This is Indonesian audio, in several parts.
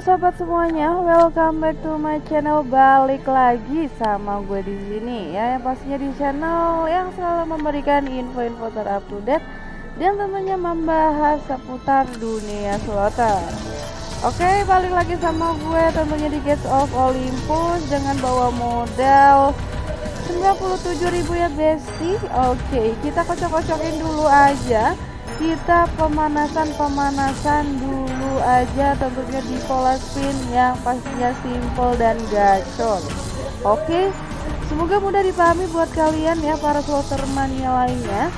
Halo sobat semuanya, welcome back to my channel. Balik lagi sama gue di sini ya, yang pastinya di channel yang selalu memberikan info-info terupdate dan tentunya membahas seputar dunia slotter. Oke, balik lagi sama gue tentunya di Gates of Olympus dengan bawa modal 97.000 ya Besti. Oke, kita kocok-kocokin dulu aja kita pemanasan-pemanasan dulu aja tentunya di pola spin yang pastinya simple dan gacor. Oke semoga mudah dipahami buat kalian ya para slotter mania lainnya.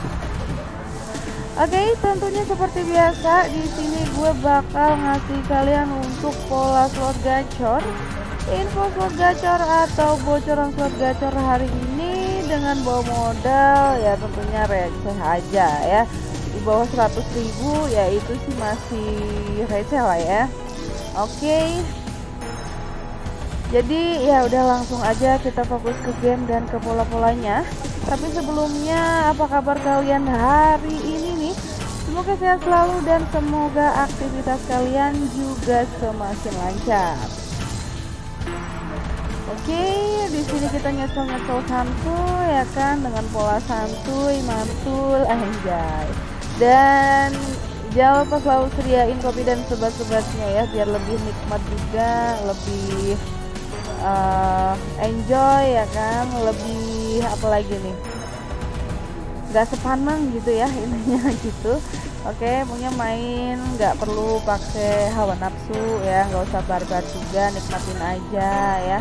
Oke, tentunya seperti biasa di sini gue bakal ngasih kalian untuk pola slot gacor, info slot gacor atau bocoran slot gacor hari ini dengan bawa modal ya tentunya receh aja ya di bawah 100 ribu ya itu sih masih receh lah ya. Oke. Jadi ya udah langsung aja kita fokus ke game dan ke pola-polanya. Tapi sebelumnya apa kabar kalian hari ini nih? Semoga sehat selalu dan semoga aktivitas kalian juga semakin lancar. Oke, di sini kita nyocol-nyocol santuy ya kan? Dengan pola santuy, mantul, anjay dan jangan lupa selalu sediain kopi dan sebat-sebatnya ya biar lebih nikmat juga lebih uh, enjoy ya kan lebih apa lagi nih? Nggak sepaneng gitu ya intinya gitu. Oke punya main nggak perlu pakai hawa nafsu ya nggak usah barbar juga nikmatin aja ya.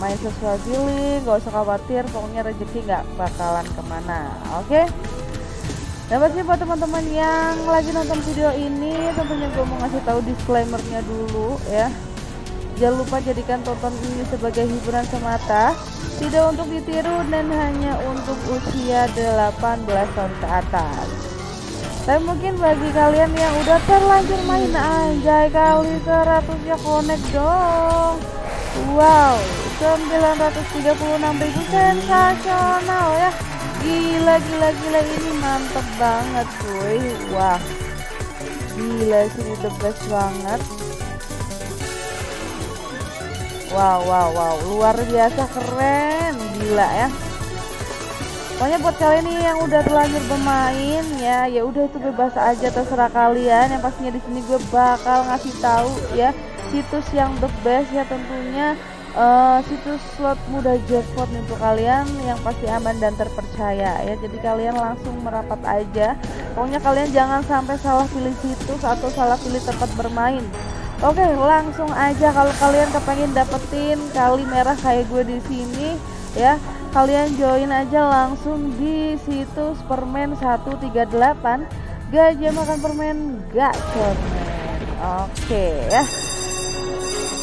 Main sesuai feeling nggak usah khawatir pokoknya rezeki nggak bakalan ke mana. Oke Nah pasti buat teman-teman yang lagi nonton video ini tentunya gue mau ngasih tahu disclaimernya dulu ya. Jangan lupa jadikan tonton ini sebagai hiburan semata. Tidak untuk ditiru dan hanya untuk usia 18 tahun ke atas. Tapi mungkin bagi kalian yang udah terlanjur main anjay kali 100 ya connect dong. Wow 936 ribu sensasional ya gila gila gila ini mantep banget cuy. Wah. Gila sini the best banget. Wow wow wow. Luar biasa keren. Gila ya. Pokoknya buat kalian nih yang udah terlanjur bermain ya ya udah itu bebas aja terserah kalian. Yang pastinya di sini gue bakal ngasih tahu ya situs yang the best ya tentunya uh, situs slot mudah jackpot untuk kalian yang pasti aman dan terpercaya ya. Jadi kalian langsung merapat aja. Pokoknya kalian jangan sampai salah pilih situs atau salah pilih tempat bermain. Oke langsung aja kalau kalian kepengen dapetin kali merah kayak gue di sini ya. Kalian join aja langsung di situs permen 138 gajah makan permen gacor oke ya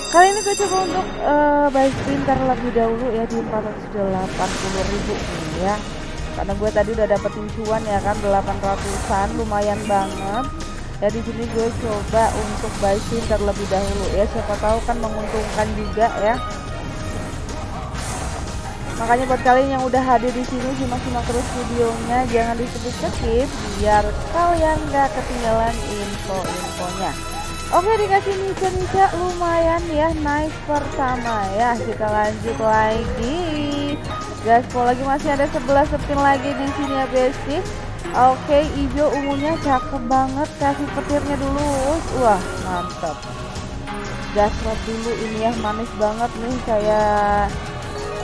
Kali ini gue coba untuk uh, buy spin terlebih dahulu ya di 480 ribu ya. Karena gue tadi udah dapetin cuan ya kan 800an lumayan banget. Ya di sini gue coba untuk buy spin terlebih dahulu ya. Siapa tahu kan menguntungkan juga ya. Makanya buat kalian yang udah hadir di sini simak-simak terus videonya. Jangan di skip biar kalian gak ketinggalan info-infonya. Oke dikasih nica-nica lumayan ya nice pertama ya. Kita lanjut lagi. Gaspol lagi masih ada 11 spin lagi di sini ya besti. Oke hijau ungunya cakep banget. Kasih petirnya dulu. Wah mantap. Gaspol dulu. Ini ya manis banget nih. Kayak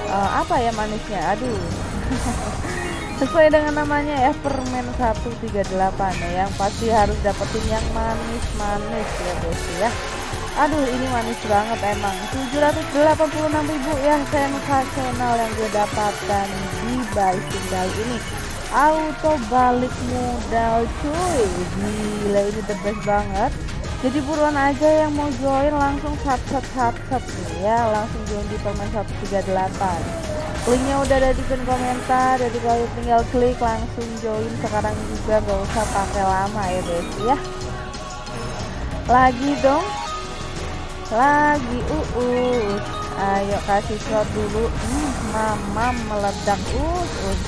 uh, apa ya manisnya? Aduh sesuai dengan namanya ya permen 138 ya yang pasti harus dapetin yang manis-manis ya guys ya. Aduh ini manis banget emang. 786 ribu ya sensasional yang gue dapatkan di buy kali ini. Auto balik modal cuy. Gila ini the best banget. Jadi buruan aja yang mau join langsung sat sat ya. Langsung join di permen 138 linknya udah ada di pin komentar jadi kalian tinggal klik langsung join. Sekarang juga gak usah pakai lama ya guys ya. Lagi dong. Lagi uus ayo kasih shot dulu. Hmm, mama meledak. Us us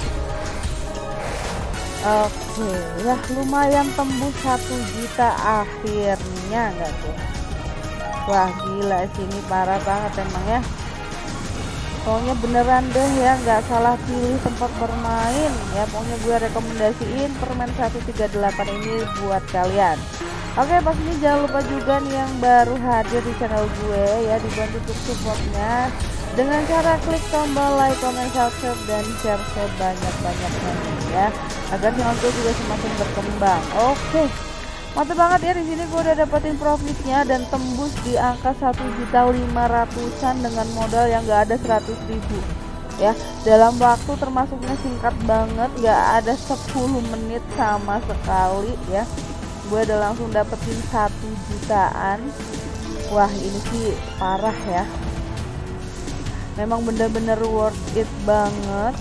oke ya lumayan tembus satu juta akhirnya enggak tuh? Wah gila sih ini parah banget emang ya pokoknya beneran deh ya nggak salah pilih tempat bermain ya pokoknya gue rekomendasiin permen 138 ini buat kalian Oke pas ini jangan lupa juga nih yang baru hadir di channel gue ya dibantu untuk supportnya dengan cara klik tombol like, comment, subscribe dan share sebanyak-banyaknya ya agar channel gue juga semakin berkembang. Oke. Mantap banget ya di sini gue udah dapetin profitnya dan tembus di angka satu juta lima ratusan dengan modal yang gak ada seratus ribu. Ya dalam waktu termasuknya singkat banget gak ada 10 menit sama sekali ya. Gue udah langsung dapetin satu jutaan. Wah ini sih parah ya. Memang bener-bener worth it banget.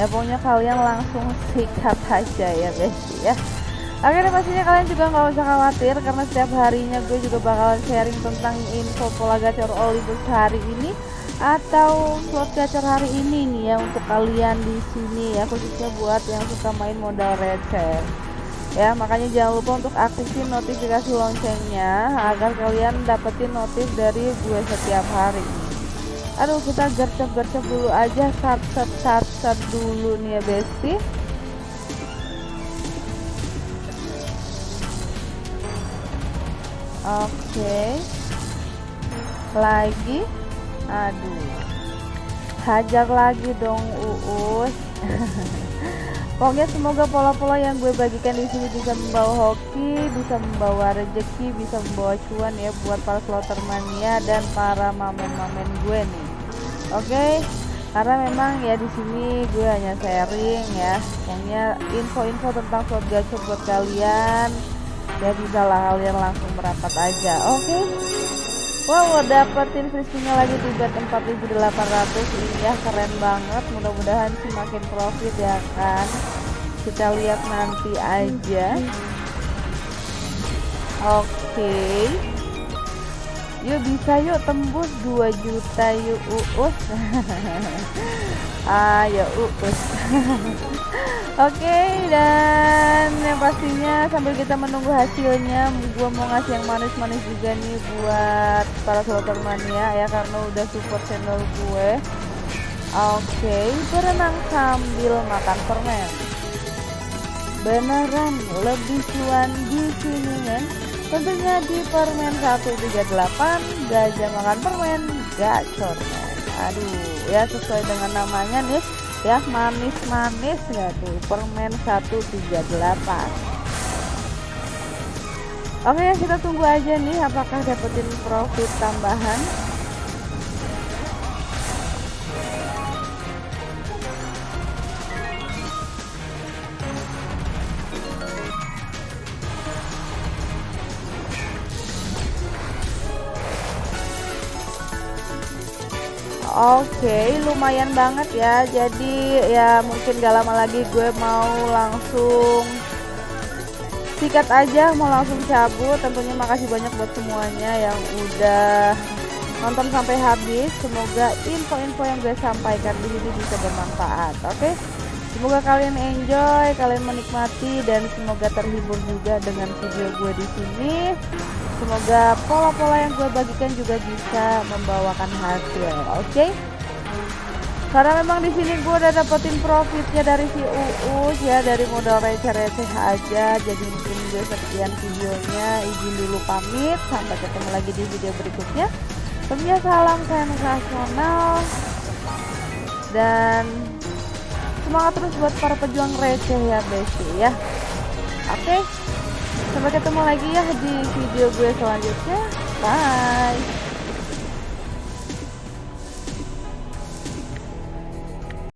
Ya pokoknya kalian langsung sikat aja ya guys ya Oke pastinya kalian juga nggak usah khawatir karena setiap harinya gue juga bakalan sharing tentang info pola gacor Olibus hari ini atau slot gacor hari ini nih ya untuk kalian di sini ya khususnya buat yang suka main modal receh ya makanya jangan lupa untuk aktifin notifikasi loncengnya agar kalian dapetin notif dari gue setiap hari. Aduh kita gercep gercep dulu aja sat sat sat dulu nih ya besti oke lagi aduh hajar lagi dong uus Pokoknya semoga pola-pola yang gue bagikan di sini bisa membawa hoki, bisa membawa rezeki, bisa membawa cuan ya buat para slotter mania dan para mamen-mamen gue nih. Oke, okay? karena memang ya di sini gue hanya sharing ya, pokoknya info-info tentang slot gacor buat kalian. Ya bisa lah kalian langsung merapat aja. Oke. Okay? Wow, dapetin frisbee-nya lagi di bet 4800 ini ya keren banget. Mudah-mudahan sih makin profit ya kan. Kita lihat nanti aja. Oke. Okay. Yuk bisa yuk tembus 2 juta yuk uus. Ayo uus. Oke okay, dan yang pastinya sambil kita menunggu hasilnya gua mau ngasih yang manis-manis juga nih buat para slotter mania ya karena udah support channel gue Oke okay, berenang sambil makan permen Beneran lebih cuan di sini kan Tentunya di permen 138 gajah makan permen gacor men Aduh ya sesuai dengan namanya nih ya manis-manis ya tuh? Permen 138 Oke kita tunggu aja nih apakah dapetin profit tambahan Oke, okay, lumayan banget ya. Jadi ya mungkin gak lama lagi gue mau langsung sikat aja, mau langsung cabut. Tentunya makasih banyak buat semuanya yang udah nonton sampai habis. Semoga info-info yang gue sampaikan di sini bisa bermanfaat. Oke. Okay? Semoga kalian enjoy, kalian menikmati dan semoga terhibur juga dengan video gue di sini. Semoga pola-pola yang gue bagikan juga bisa membawakan hasil. Oke? Okay? Karena memang di sini gue udah dapetin profitnya dari si Uus ya dari modal receh-receh aja. Jadi mungkin gue sekian videonya. Izin dulu pamit. Sampai ketemu lagi di video berikutnya. Tentunya salam sensasional dan semangat terus buat para pejuang receh ya besti ya. Oke sampai ketemu lagi ya di video gue selanjutnya. Bye